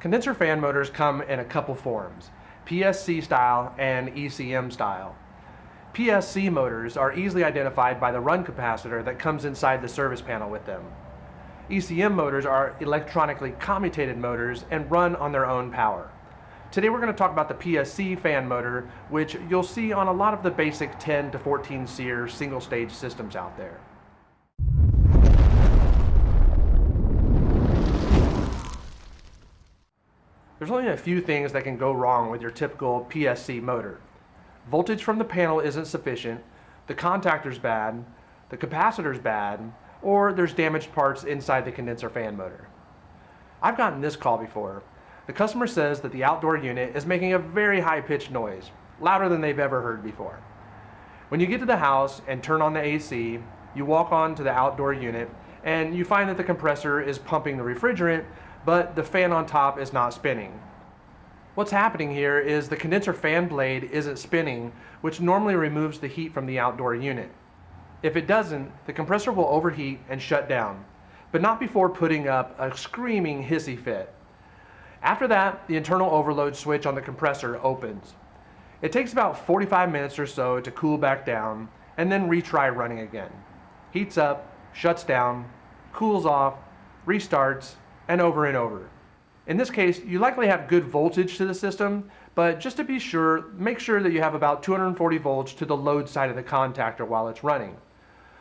Condenser fan motors come in a couple forms, PSC style and ECM style. PSC motors are easily identified by the run capacitor that comes inside the service panel with them. ECM motors are electronically commutated motors and run on their own power. Today we're going to talk about the PSC fan motor, which you'll see on a lot of the basic 10 to 14 SEER single stage systems out there. There's only a few things that can go wrong with your typical PSC motor. Voltage from the panel isn't sufficient, the contactor's bad, the capacitor's bad, or there's damaged parts inside the condenser fan motor. I've gotten this call before. The customer says that the outdoor unit is making a very high-pitched noise, louder than they've ever heard before. When you get to the house and turn on the AC, you walk on to the outdoor unit and you find that the compressor is pumping the refrigerant but the fan on top is not spinning. What's happening here is the condenser fan blade isn't spinning, which normally removes the heat from the outdoor unit. If it doesn't, the compressor will overheat and shut down, but not before putting up a screaming hissy fit. After that, the internal overload switch on the compressor opens. It takes about 45 minutes or so to cool back down and then retry running again. Heats up, shuts down, cools off, restarts, and over and over. In this case, you likely have good voltage to the system, but just to be sure, make sure that you have about 240 volts to the load side of the contactor while it's running.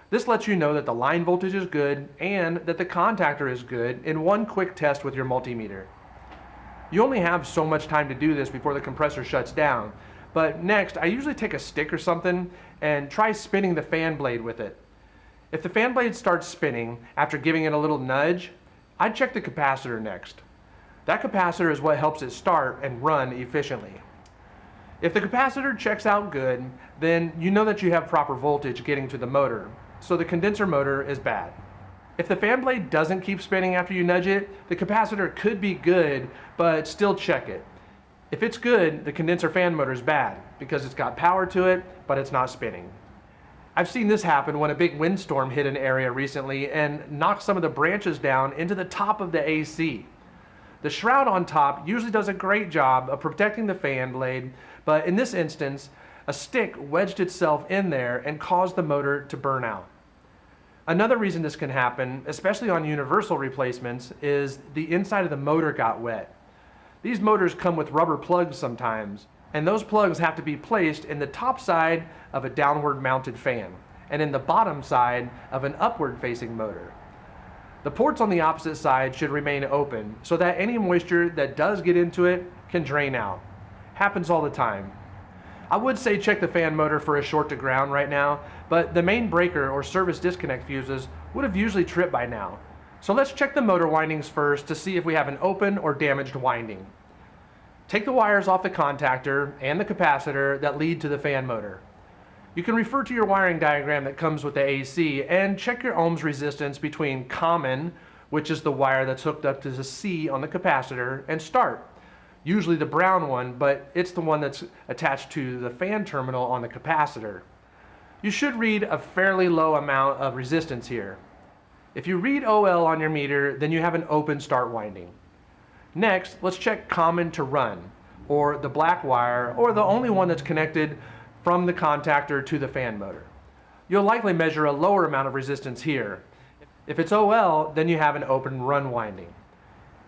This lets you know that the line voltage is good and that the contactor is good in one quick test with your multimeter. You only have so much time to do this before the compressor shuts down, but next I usually take a stick or something and try spinning the fan blade with it. If the fan blade starts spinning after giving it a little nudge, I'd check the capacitor next. That capacitor is what helps it start and run efficiently. If the capacitor checks out good, then you know that you have proper voltage getting to the motor, so the condenser motor is bad. If the fan blade doesn't keep spinning after you nudge it, the capacitor could be good, but still check it. If it's good, the condenser fan motor is bad because it's got power to it, but it's not spinning. I've seen this happen when a big windstorm hit an area recently and knocked some of the branches down into the top of the AC. The shroud on top usually does a great job of protecting the fan blade, but in this instance, a stick wedged itself in there and caused the motor to burn out. Another reason this can happen, especially on universal replacements, is the inside of the motor got wet. These motors come with rubber plugs sometimes, and those plugs have to be placed in the top side of a downward mounted fan and in the bottom side of an upward facing motor. The ports on the opposite side should remain open so that any moisture that does get into it can drain out. Happens all the time. I would say check the fan motor for a short to ground right now, but the main breaker or service disconnect fuses would have usually tripped by now. So let's check the motor windings first to see if we have an open or damaged winding. Take the wires off the contactor and the capacitor that lead to the fan motor. You can refer to your wiring diagram that comes with the AC and check your ohms resistance between common, which is the wire that's hooked up to the C on the capacitor, and start, usually the brown one, but it's the one that's attached to the fan terminal on the capacitor. You should read a fairly low amount of resistance here. If you read OL on your meter, then you have an open start winding. Next, let's check common to run, or the black wire, or the only one that's connected from the contactor to the fan motor. You'll likely measure a lower amount of resistance here. If it's OL, then you have an open run winding.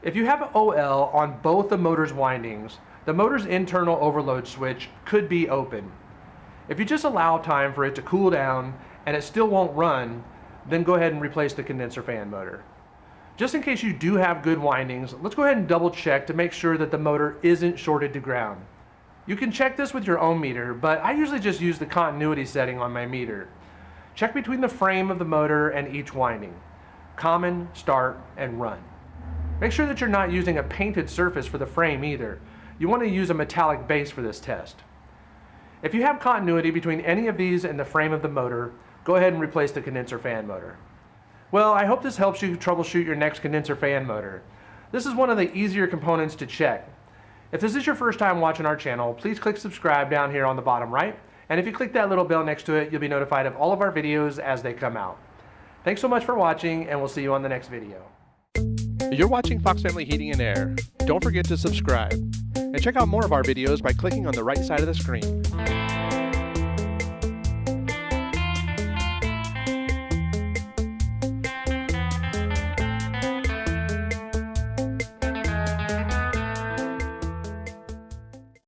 If you have an OL on both the motor's windings, the motor's internal overload switch could be open. If you just allow time for it to cool down and it still won't run, then go ahead and replace the condenser fan motor. Just in case you do have good windings, let's go ahead and double check to make sure that the motor isn't shorted to ground. You can check this with your ohm meter, but I usually just use the continuity setting on my meter. Check between the frame of the motor and each winding. Common, start, and run. Make sure that you're not using a painted surface for the frame either. You want to use a metallic base for this test. If you have continuity between any of these and the frame of the motor, go ahead and replace the condenser fan motor. Well, I hope this helps you troubleshoot your next condenser fan motor. This is one of the easier components to check. If this is your first time watching our channel, please click subscribe down here on the bottom right. And if you click that little bell next to it, you'll be notified of all of our videos as they come out. Thanks so much for watching, and we'll see you on the next video. You're watching Fox Family Heating and Air. Don't forget to subscribe. And check out more of our videos by clicking on the right side of the screen.